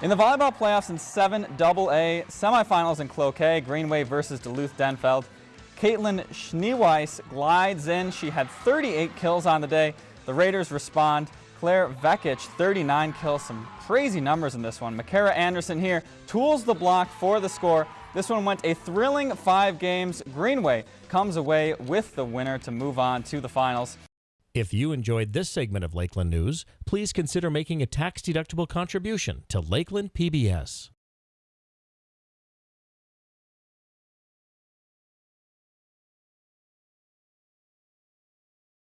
In the volleyball playoffs in 7AA semifinals in Cloquet, Greenway versus Duluth Denfeld, Caitlin Schneeweiss glides in. She had 38 kills on the day. The Raiders respond. Claire Vekic, 39 kills, some crazy numbers in this one. Makara Anderson here tools the block for the score. This one went a thrilling five games. Greenway comes away with the winner to move on to the finals. If you enjoyed this segment of Lakeland News, please consider making a tax-deductible contribution to Lakeland PBS.